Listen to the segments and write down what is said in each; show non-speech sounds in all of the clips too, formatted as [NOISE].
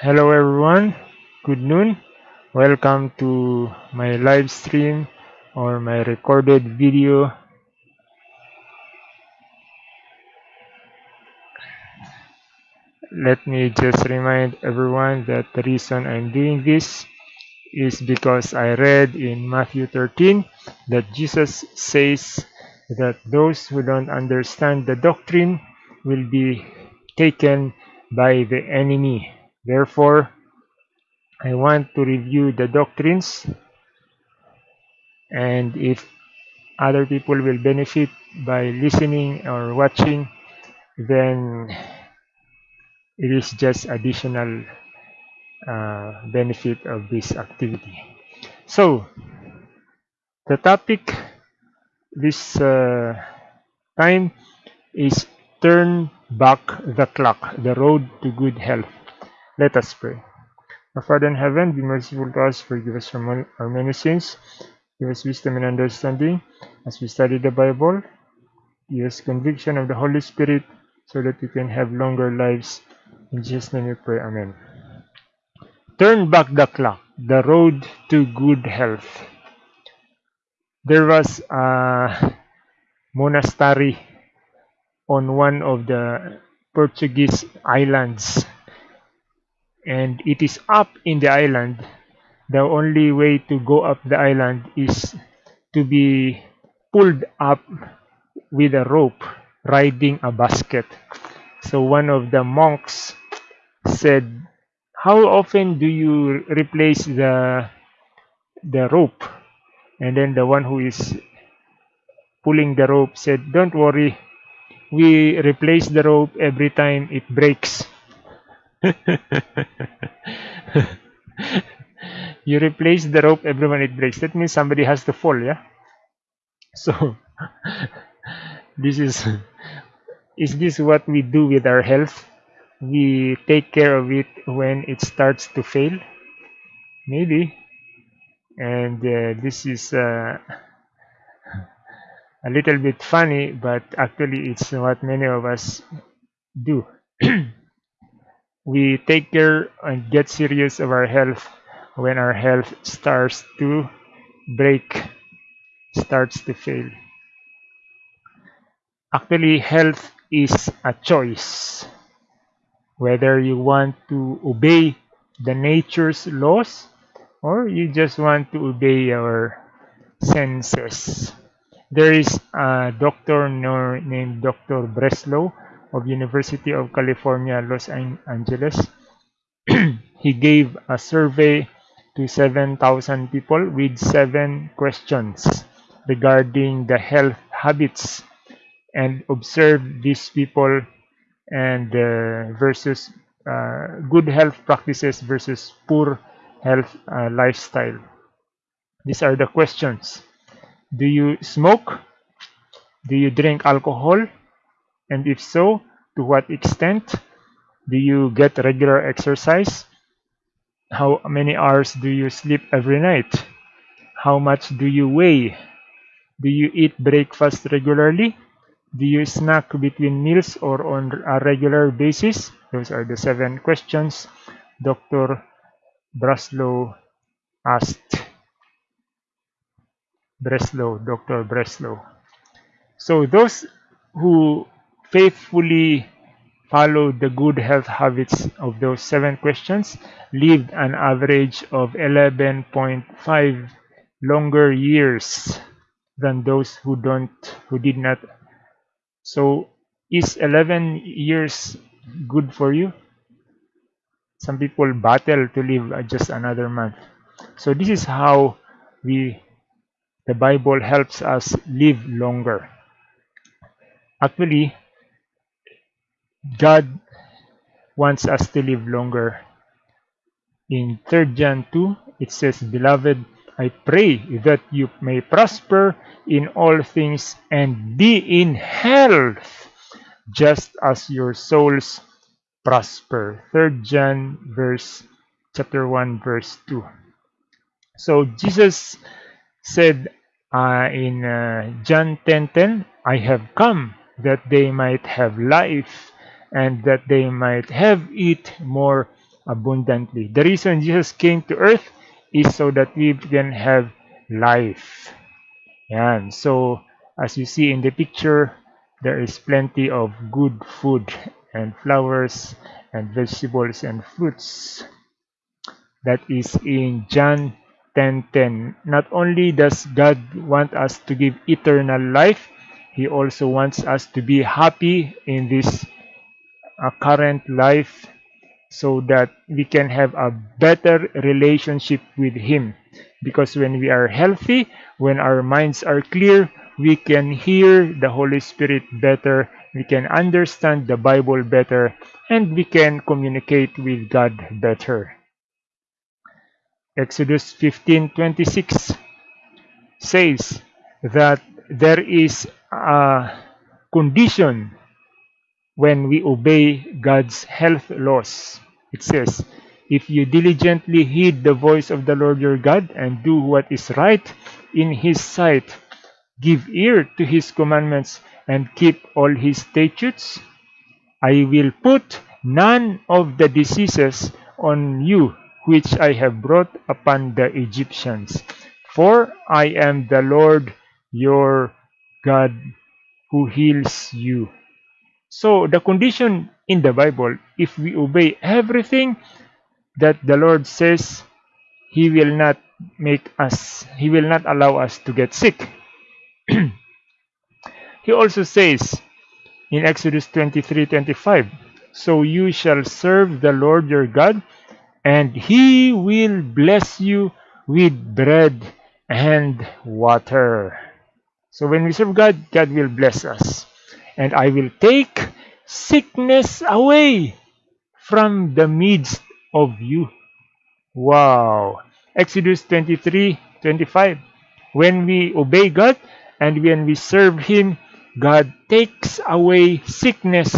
Hello everyone, good noon. Welcome to my live stream or my recorded video. Let me just remind everyone that the reason I'm doing this is because I read in Matthew 13 that Jesus says that those who don't understand the doctrine will be taken by the enemy. Therefore, I want to review the doctrines and if other people will benefit by listening or watching then it is just additional uh, benefit of this activity. So, the topic this uh, time is turn back the clock, the road to good health. Let us pray. Our Father in heaven, be merciful to us, forgive us from our many sins, give us wisdom and understanding as we study the Bible, give us conviction of the Holy Spirit so that we can have longer lives. In Jesus' name we pray, Amen. Turn back the clock, the road to good health. There was a monastery on one of the Portuguese islands and it is up in the island. The only way to go up the island is to be pulled up with a rope riding a basket. So one of the monks said how often do you replace the the rope and then the one who is pulling the rope said don't worry we replace the rope every time it breaks [LAUGHS] you replace the rope every time it breaks. That means somebody has to fall yeah? So [LAUGHS] this is [LAUGHS] is this what we do with our health? We take care of it when it starts to fail? Maybe. And uh, this is uh, a little bit funny but actually it's what many of us do [CLEARS THROAT] we take care and get serious of our health when our health starts to break starts to fail actually health is a choice whether you want to obey the nature's laws or you just want to obey your senses. There is a doctor named Dr. Breslow of University of California, Los Angeles. [CLEARS THROAT] he gave a survey to 7,000 people with seven questions regarding the health habits and observed these people and uh, versus uh, good health practices versus poor health uh, lifestyle. These are the questions. Do you smoke? Do you drink alcohol? And if so, to what extent? Do you get regular exercise? How many hours do you sleep every night? How much do you weigh? Do you eat breakfast regularly? Do you snack between meals or on a regular basis? Those are the seven questions Dr. Breslow asked. Breslow, Dr. Breslow. So those who faithfully follow the good health habits of those seven questions lived an average of 11.5 longer years than those who don't who did not so is 11 years good for you? Some people battle to live uh, just another month. So this is how we the Bible helps us live longer. Actually, God wants us to live longer. In 3 John 2, it says, Beloved, I pray that you may prosper in all things and be in health, just as your souls prosper. Third John verse chapter 1 verse 2. So Jesus said uh, in uh, John 10:10, 10, I have come that they might have life and that they might have it more abundantly. The reason Jesus came to earth is so that we can have life. And So, as you see in the picture, there is plenty of good food and flowers and vegetables and fruits. That is in John 10:10. Not only does God want us to give eternal life, He also wants us to be happy in this uh, current life so that we can have a better relationship with Him. Because when we are healthy, when our minds are clear, we can hear the Holy Spirit better, we can understand the Bible better, and we can communicate with God better. Exodus 15:26 says that there is a condition when we obey God's health laws. It says, If you diligently heed the voice of the Lord your God and do what is right in his sight, give ear to his commandments and keep all his statutes, I will put none of the diseases on you which I have brought upon the Egyptians. For I am the Lord your God who heals you. So the condition in the Bible, if we obey everything that the Lord says, He will not make us, He will not allow us to get sick. [CLEARS THROAT] he also says in Exodus 23 25, So you shall serve the Lord your God, and He will bless you with bread and water. So when we serve God, God will bless us and I will take sickness away from the midst of you. Wow. Exodus 23 25. When we obey God and when we serve Him, God takes away sickness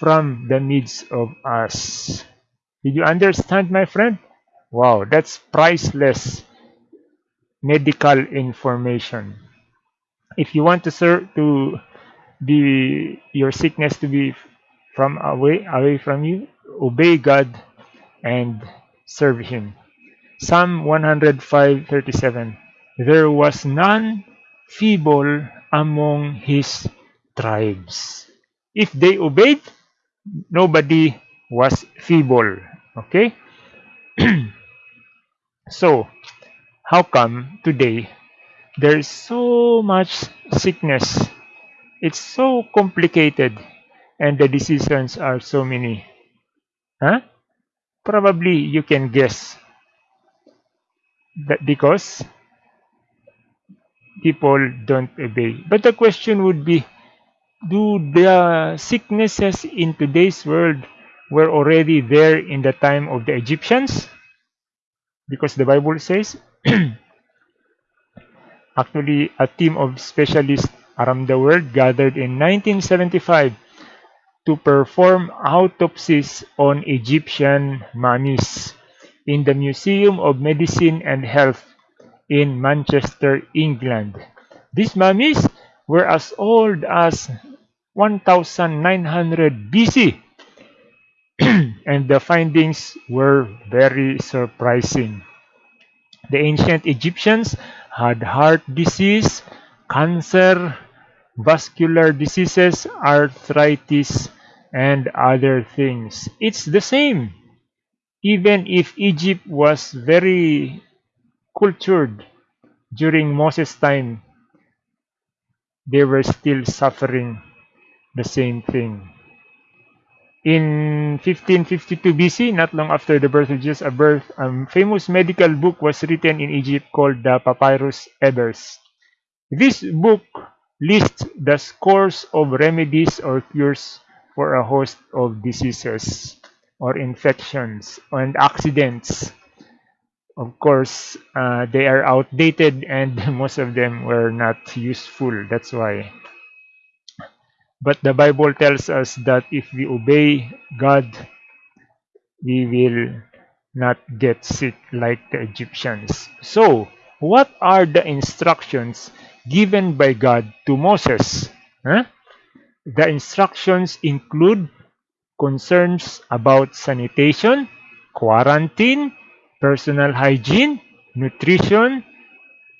from the midst of us. Did you understand, my friend? Wow, that's priceless medical information. If you want to serve to be your sickness to be from away away from you obey god and serve him. Psalm 105:37 there was none feeble among his tribes. If they obeyed nobody was feeble okay? [CLEARS THROAT] So how come today there's so much sickness it's so complicated and the decisions are so many. Huh? Probably you can guess that because people don't obey. But the question would be, do the sicknesses in today's world were already there in the time of the Egyptians? Because the Bible says, [CLEARS THROAT] actually a team of specialists around the world gathered in 1975 to perform autopsies on Egyptian mummies in the Museum of Medicine and Health in Manchester, England. These mummies were as old as 1900 BC [CLEARS THROAT] and the findings were very surprising. The ancient Egyptians had heart disease, cancer, vascular diseases, arthritis, and other things. It's the same. Even if Egypt was very cultured during Moses' time, they were still suffering the same thing. In 1552 BC, not long after the birth of Jesus, a birth, a famous medical book was written in Egypt called the Papyrus Ebers. This book lists the scores of remedies or cures for a host of diseases or infections and accidents. Of course, uh, they are outdated and [LAUGHS] most of them were not useful. That's why. But the Bible tells us that if we obey God, we will not get sick like the Egyptians. So, what are the instructions given by God to Moses. Huh? The instructions include concerns about sanitation, quarantine, personal hygiene, nutrition,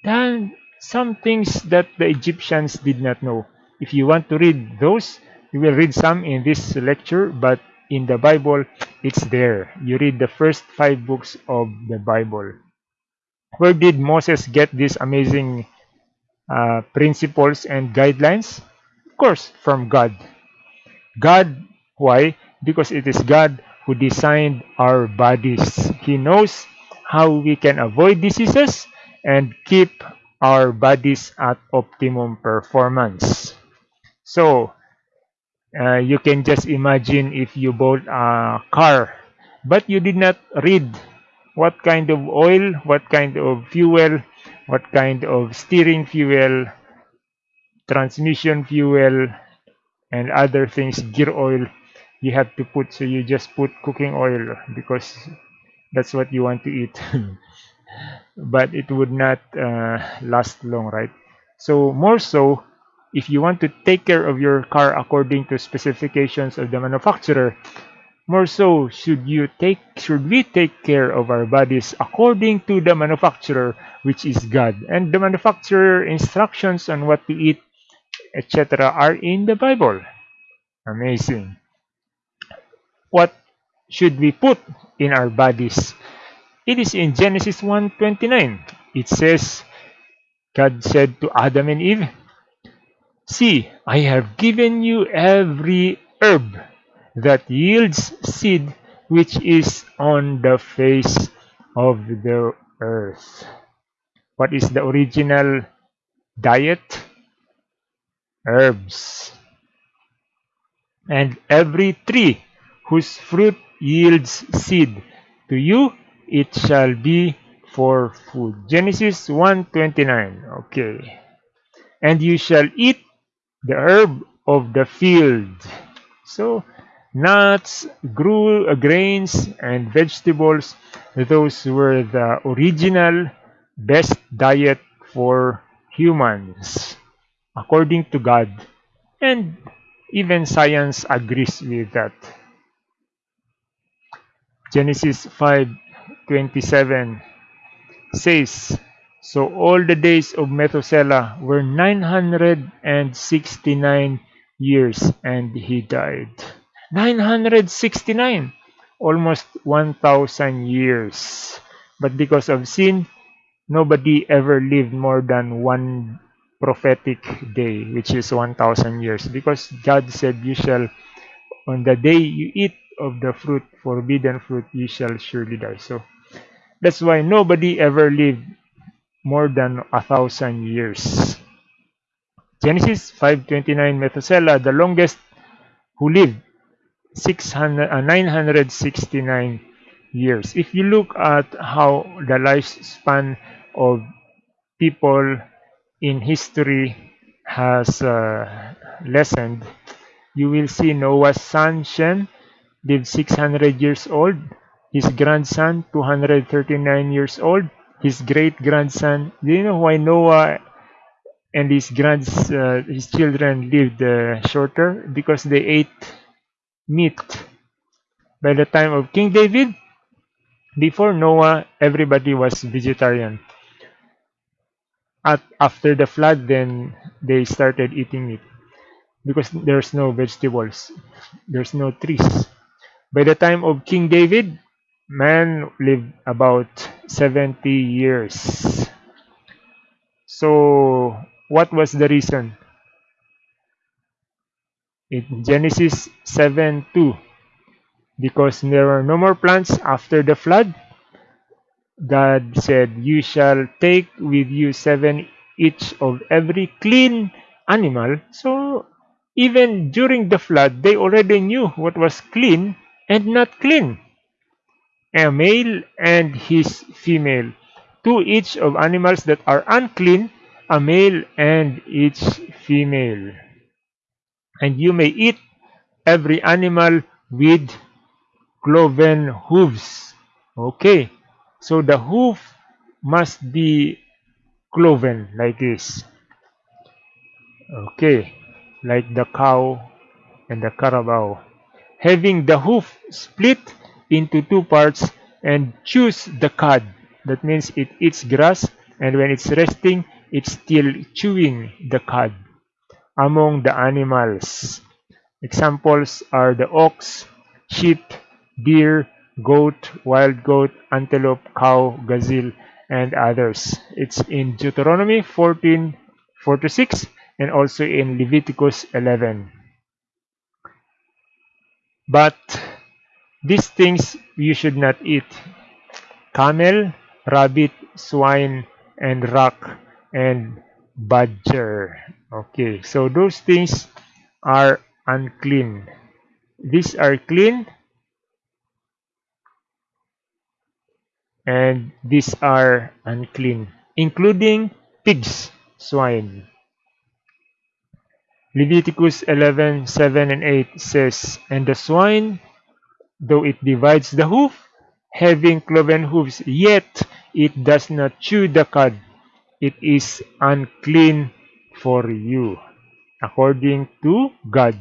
and some things that the Egyptians did not know. If you want to read those, you will read some in this lecture, but in the Bible, it's there. You read the first five books of the Bible. Where did Moses get these amazing uh, principles and guidelines? Of course, from God. God, why? Because it is God who designed our bodies. He knows how we can avoid diseases and keep our bodies at optimum performance. So, uh, you can just imagine if you bought a car, but you did not read what kind of oil, what kind of fuel, what kind of steering fuel, transmission fuel, and other things, gear oil, you have to put. So you just put cooking oil because that's what you want to eat. [LAUGHS] but it would not uh, last long, right? So more so, if you want to take care of your car according to specifications of the manufacturer, more so should you take should we take care of our bodies according to the manufacturer, which is God. And the manufacturer instructions on what to eat, etc. are in the Bible. Amazing. What should we put in our bodies? It is in Genesis 1:29. It says, God said to Adam and Eve, See, I have given you every herb that yields seed which is on the face of the earth. What is the original diet? Herbs. And every tree whose fruit yields seed, to you it shall be for food. Genesis 1:29. Okay. And you shall eat the herb of the field. So nuts, uh, grains, and vegetables. Those were the original best diet for humans, according to God. And even science agrees with that. Genesis 5:27 says, So all the days of Methuselah were 969 years, and he died. 969 almost 1000 years. But because of sin nobody ever lived more than one prophetic day which is 1000 years. Because god said you shall on the day you eat of the fruit forbidden fruit you shall surely die. So that's why nobody ever lived more than a thousand years. Genesis 529 methuselah the longest who lived 600, uh, 969 years. If you look at how the lifespan of people in history has uh, lessened, you will see Noah's son Shem lived 600 years old, his grandson 239 years old, his great grandson. Do you know why Noah and his grands, uh, his children lived uh, shorter? Because they ate meat. By the time of King David, before Noah, everybody was vegetarian. At, after the flood, then they started eating meat because there's no vegetables, there's no trees. By the time of King David, man lived about 70 years. So, what was the reason? In Genesis 7 2. Because there were no more plants after the flood, God said, You shall take with you seven each of every clean animal. So, even during the flood, they already knew what was clean and not clean. A male and his female. Two each of animals that are unclean, a male and each female and you may eat every animal with cloven hooves. Okay, so the hoof must be cloven like this. Okay, like the cow and the carabao. Having the hoof split into two parts and chews the cud. That means it eats grass and when it's resting, it's still chewing the cud. Among the animals, examples are the ox, sheep, deer, goat, wild goat, antelope, cow, gazelle, and others. It's in Deuteronomy 14 4 to 6 and also in Leviticus 11. But these things you should not eat camel, rabbit, swine, and rock, and badger. Okay, so those things are unclean. These are clean, and these are unclean, including pigs, swine. Leviticus 11, 7 and 8 says, And the swine, though it divides the hoof, having cloven hoofs, yet it does not chew the cud, it is unclean for you, according to God.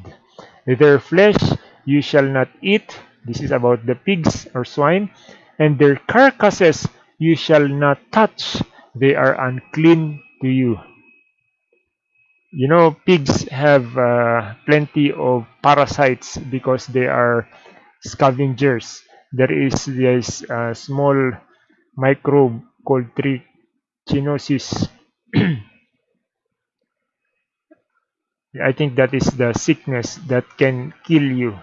Their flesh you shall not eat. This is about the pigs or swine. And their carcasses you shall not touch. They are unclean to you. You know, pigs have uh, plenty of parasites because they are scavengers. There is this uh, small microbe called trichinosis. [CLEARS THROAT] I think that is the sickness that can kill you.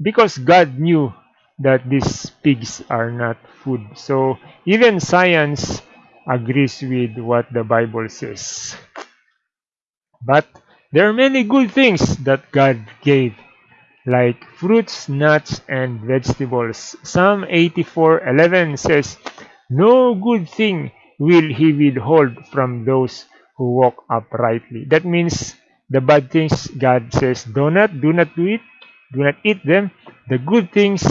Because God knew that these pigs are not food. So even science agrees with what the Bible says. But there are many good things that God gave, like fruits, nuts, and vegetables. Psalm 84:11 says, No good thing will he withhold from those who walk uprightly. That means the bad things God says, do not, do not do it, do not eat them. The good things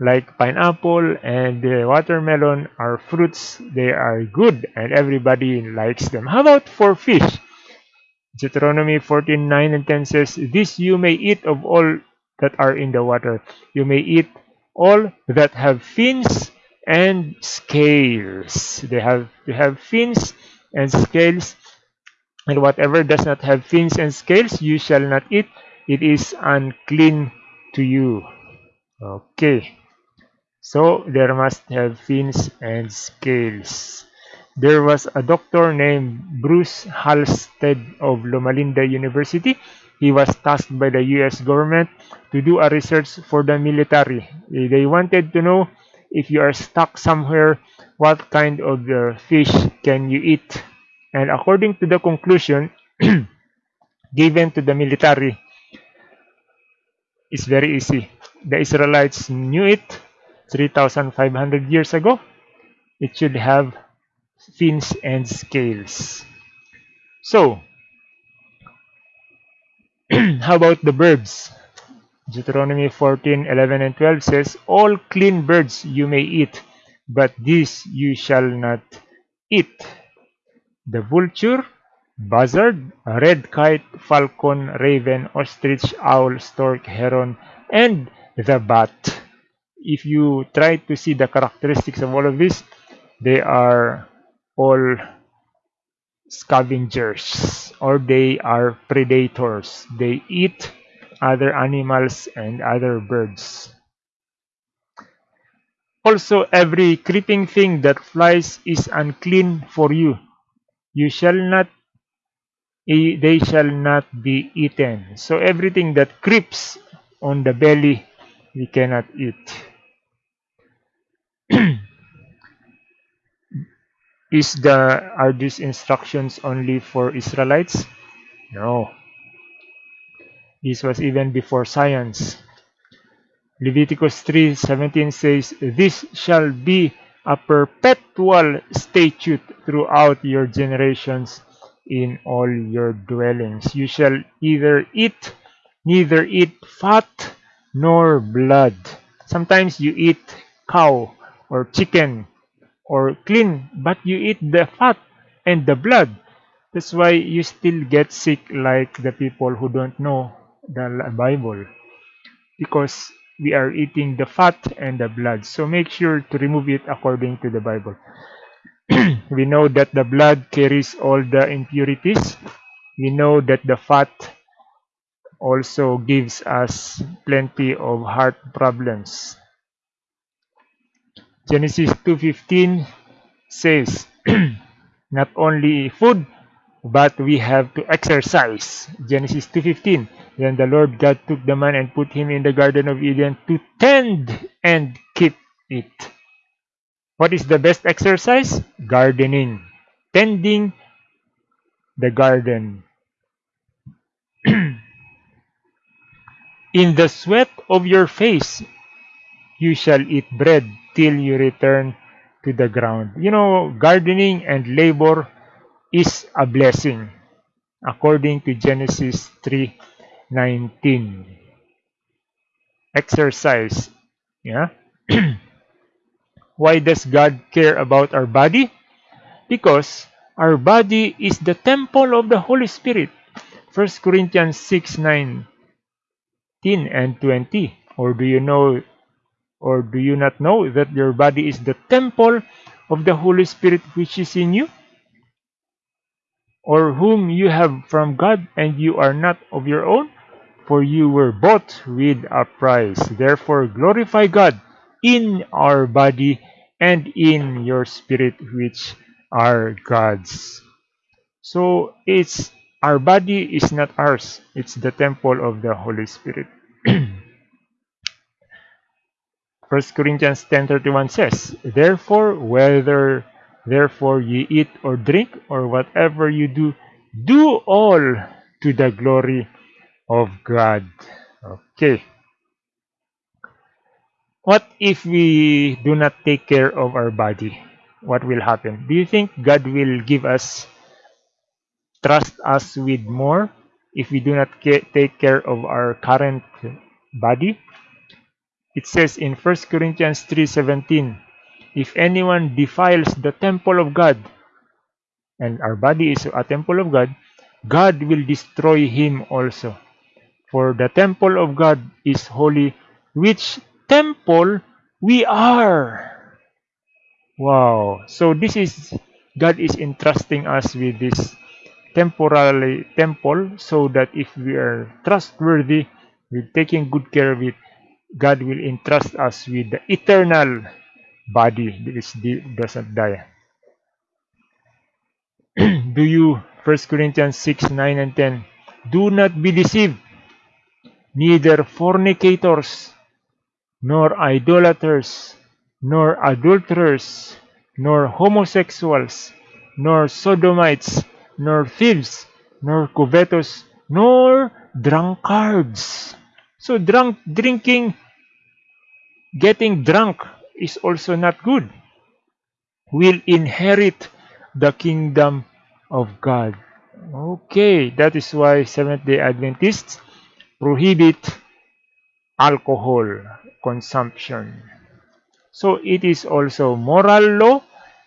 like pineapple and the watermelon are fruits. They are good and everybody likes them. How about for fish? Deuteronomy 14, 9 and 10 says, This you may eat of all that are in the water. You may eat all that have fins and scales. They have to have fins and scales. And whatever does not have fins and scales, you shall not eat. It is unclean to you. Okay. So there must have fins and scales. There was a doctor named Bruce Halstead of Loma Linda University. He was tasked by the US government to do a research for the military. They wanted to know if you are stuck somewhere, what kind of uh, fish can you eat? And according to the conclusion [CLEARS THROAT] given to the military, it's very easy. The Israelites knew it 3,500 years ago. It should have fins and scales. So, [CLEARS THROAT] how about the birds? Deuteronomy 14, 11 and 12 says, All clean birds you may eat, but these you shall not eat. The vulture, buzzard, red kite, falcon, raven, ostrich, owl, stork, heron, and the bat. If you try to see the characteristics of all of these, they are all scavengers or they are predators. They eat other animals and other birds. Also, every creeping thing that flies is unclean for you. You shall not, they shall not be eaten. So everything that creeps on the belly, we cannot eat. [CLEARS THROAT] Is the are these instructions only for Israelites? No. This was even before science. Leviticus 3:17 says, "This shall be a perpetual statute throughout your generations in all your dwellings. You shall either eat neither eat fat nor blood." Sometimes you eat cow or chicken or clean, but you eat the fat and the blood. That's why you still get sick like the people who don't know the Bible. Because we are eating the fat and the blood. So make sure to remove it according to the Bible. [CLEARS THROAT] we know that the blood carries all the impurities. We know that the fat also gives us plenty of heart problems. Genesis 2.15 says, [CLEARS THROAT] not only food, but we have to exercise. Genesis 2.15 Then the Lord God took the man and put him in the Garden of Eden to tend and keep it. What is the best exercise? Gardening. Tending the garden. [CLEARS THROAT] in the sweat of your face you shall eat bread till you return to the ground. You know, gardening and labor is a blessing according to Genesis 3:19. Exercise, yeah? [CLEARS THROAT] Why does God care about our body? Because our body is the temple of the Holy Spirit. 1 Corinthians 6 19 and 20. Or do you know or do you not know that your body is the temple of the Holy Spirit which is in you? Or whom you have from God, and you are not of your own? For you were bought with a price. Therefore glorify God in our body and in your spirit which are God's. So it's our body is not ours. It's the temple of the Holy Spirit. [CLEARS THROAT] 1 Corinthians 10:31 says, Therefore, whether therefore ye eat or drink or whatever you do, do all to the glory of God. Okay. What if we do not take care of our body? What will happen? Do you think God will give us, trust us with more if we do not take care of our current body? It says in 1 Corinthians 3:17, if anyone defiles the temple of God, and our body is a temple of God, God will destroy him also. For the temple of God is holy, which temple we are. Wow. So this is God is entrusting us with this temporary temple so that if we are trustworthy with taking good care of it, God will entrust us with the eternal body which doesn't die. Do you, 1 Corinthians 6, 9 and 10, do not be deceived, neither fornicators, nor idolaters, nor adulterers, nor homosexuals, nor sodomites, nor thieves, nor covetous, nor drunkards. So drunk drinking getting drunk is also not good, will inherit the kingdom of God. Okay, that is why Seventh-day Adventists prohibit alcohol consumption. So it is also moral law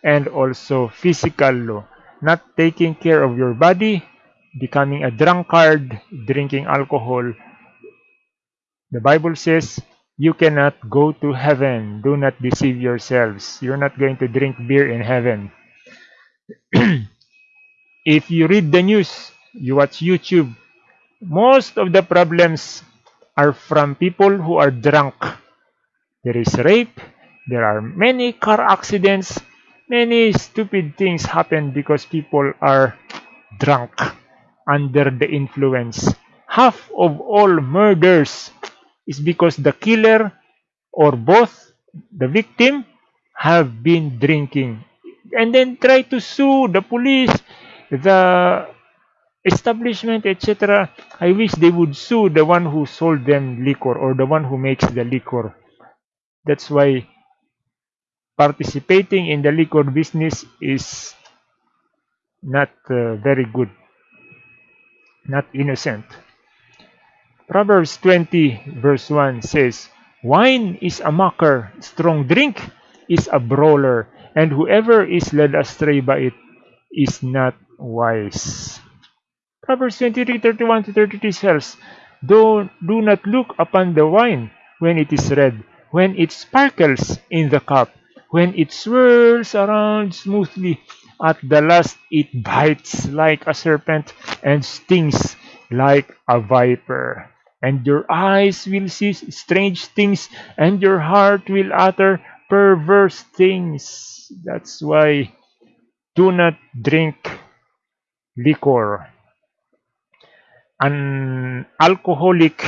and also physical law. Not taking care of your body, becoming a drunkard, drinking alcohol. The Bible says you cannot go to heaven. Do not deceive yourselves. You're not going to drink beer in heaven. [CLEARS THROAT] if you read the news, you watch YouTube, most of the problems are from people who are drunk. There is rape, there are many car accidents, many stupid things happen because people are drunk under the influence. Half of all murders is because the killer or both the victim have been drinking and then try to sue the police the establishment etc i wish they would sue the one who sold them liquor or the one who makes the liquor. That's why participating in the liquor business is not uh, very good. Not innocent. Proverbs 20 verse 1 says, Wine is a mocker, strong drink is a brawler, and whoever is led astray by it is not wise. Proverbs 23, 31 to 32 says, do, do not look upon the wine when it is red, when it sparkles in the cup, when it swirls around smoothly. At the last, it bites like a serpent and stings like a viper. And your eyes will see strange things, and your heart will utter perverse things. That's why do not drink liquor. An alcoholic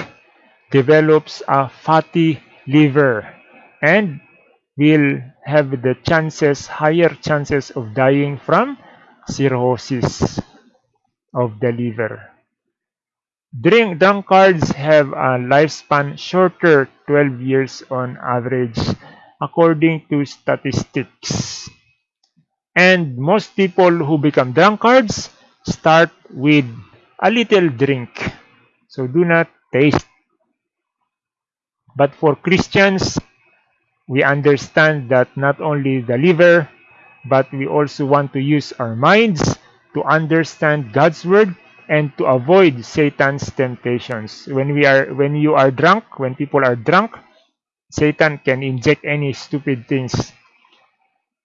develops a fatty liver and will have the chances, higher chances of dying from cirrhosis of the liver. Drink drunkards have a lifespan shorter 12 years on average according to statistics. And most people who become drunkards start with a little drink. So do not taste. But for Christians, we understand that not only the liver, but we also want to use our minds to understand God's word and to avoid Satan's temptations. When we are when you are drunk, when people are drunk, Satan can inject any stupid things.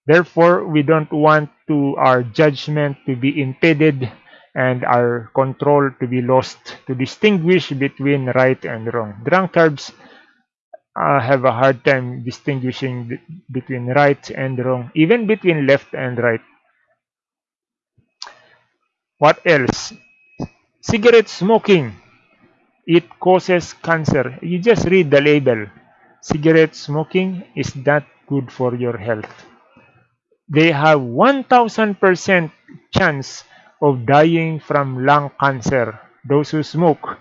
Therefore, we don't want to our judgment to be impeded and our control to be lost to distinguish between right and wrong. Drunkards uh, have a hard time distinguishing between right and wrong, even between left and right. What else? Cigarette smoking. It causes cancer. You just read the label. Cigarette smoking is not good for your health. They have 1000% chance of dying from lung cancer. Those who smoke.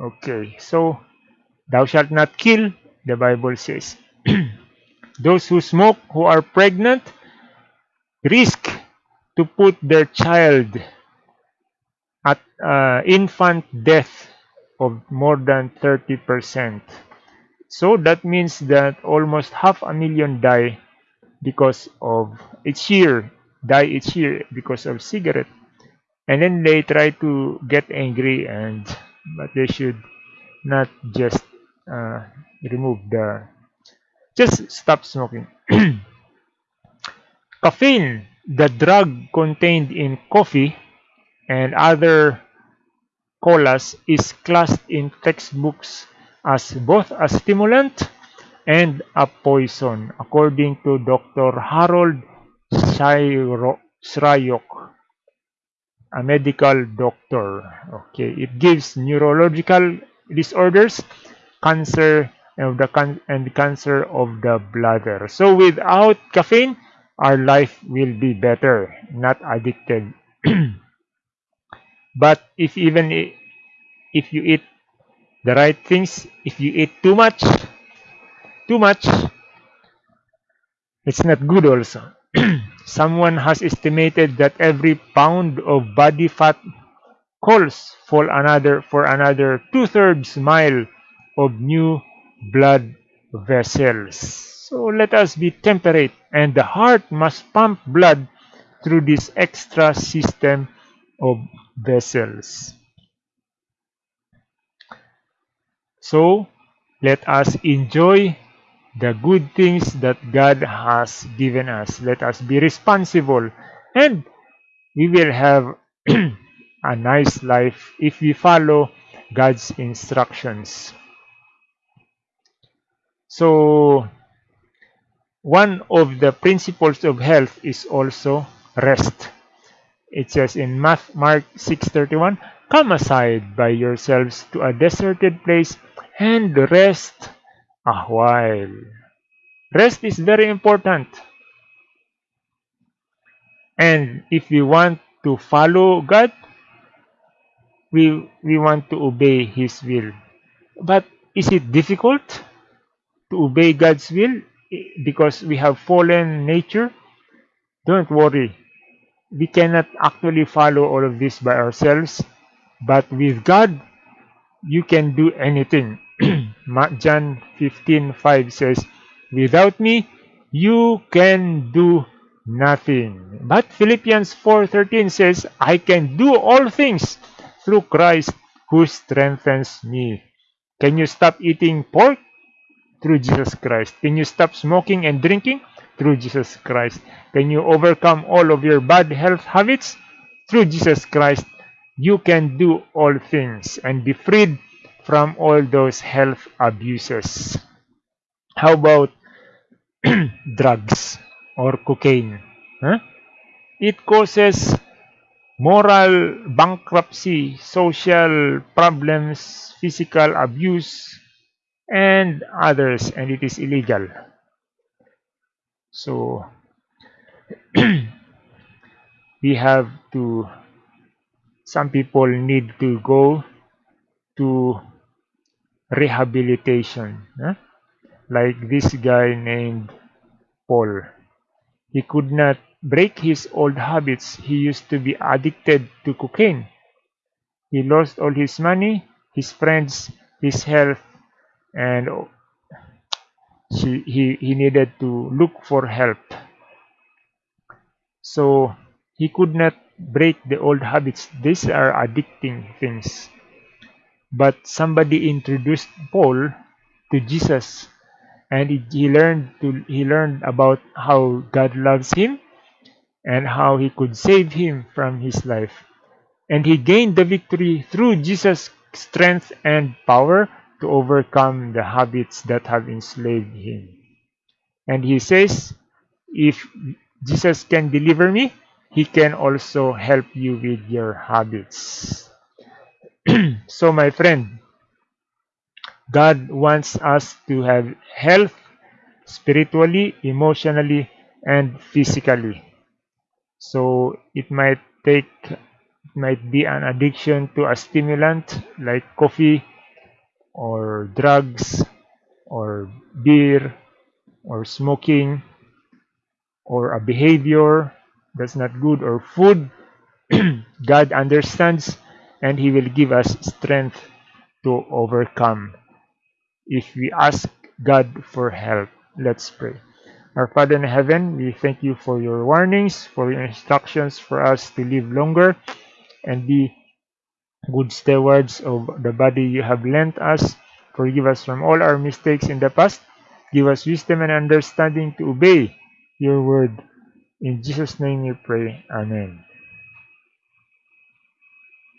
Okay, so Thou shalt not kill, the Bible says. [CLEARS THROAT] Those who smoke, who are pregnant, risk to put their child at uh, infant death of more than 30%. So that means that almost half a million die because of each year, die each year because of cigarette. And then they try to get angry and but they should not just uh, remove the just stop smoking [CLEARS THROAT] caffeine the drug contained in coffee and other colas is classed in textbooks as both a stimulant and a poison according to Dr. Harold Shryock a medical doctor okay it gives neurological disorders cancer of the can and cancer of the bladder. So without caffeine, our life will be better, not addicted. [CLEARS THROAT] but if even if you eat the right things, if you eat too much, too much, it's not good also. Someone has estimated that every pound of body fat calls for another for another two-thirds mile of new blood vessels. So let us be temperate, and the heart must pump blood through this extra system of vessels. So let us enjoy the good things that God has given us. Let us be responsible, and we will have [CLEARS THROAT] a nice life if we follow God's instructions. So one of the principles of health is also rest. It says in Mark 6:31, "Come aside by yourselves to a deserted place and rest a while." Rest is very important. And if we want to follow God, we we want to obey his will. But is it difficult? to obey God's will because we have fallen nature, don't worry. We cannot actually follow all of this by ourselves, but with God, you can do anything. [CLEARS THROAT] John 15:5 says, "Without me, you can do nothing." But Philippians 4:13 says, "I can do all things through Christ who strengthens me." Can you stop eating pork? Through Jesus Christ. Can you stop smoking and drinking? Through Jesus Christ. Can you overcome all of your bad health habits? Through Jesus Christ. You can do all things and be freed from all those health abuses. How about [CLEARS THROAT] drugs or cocaine? Huh? It causes moral bankruptcy, social problems, physical abuse, and others, and it is illegal. So, [CLEARS THROAT] we have to, some people need to go to rehabilitation. Huh? Like this guy named Paul. He could not break his old habits. He used to be addicted to cocaine. He lost all his money, his friends, his health, and he, he, he needed to look for help. So he could not break the old habits. These are addicting things. But somebody introduced Paul to Jesus and he, learned to he learned about how God loves him and how he could save him from his life. And he gained the victory through Jesus' strength and power to overcome the habits that have enslaved him. And he says, if Jesus can deliver me, he can also help you with your habits. [CLEARS THROAT] so, my friend, God wants us to have health spiritually, emotionally, and physically. So it might take might be an addiction to a stimulant like coffee or drugs or beer or smoking or a behavior that's not good or food [CLEARS THROAT] God understands and he will give us strength to overcome if we ask God for help let's pray our Father in heaven, we thank you for your warnings, for your instructions for us to live longer and be good stewards of the body you have lent us. Forgive us from all our mistakes in the past. Give us wisdom and understanding to obey your word. In Jesus' name we pray. Amen.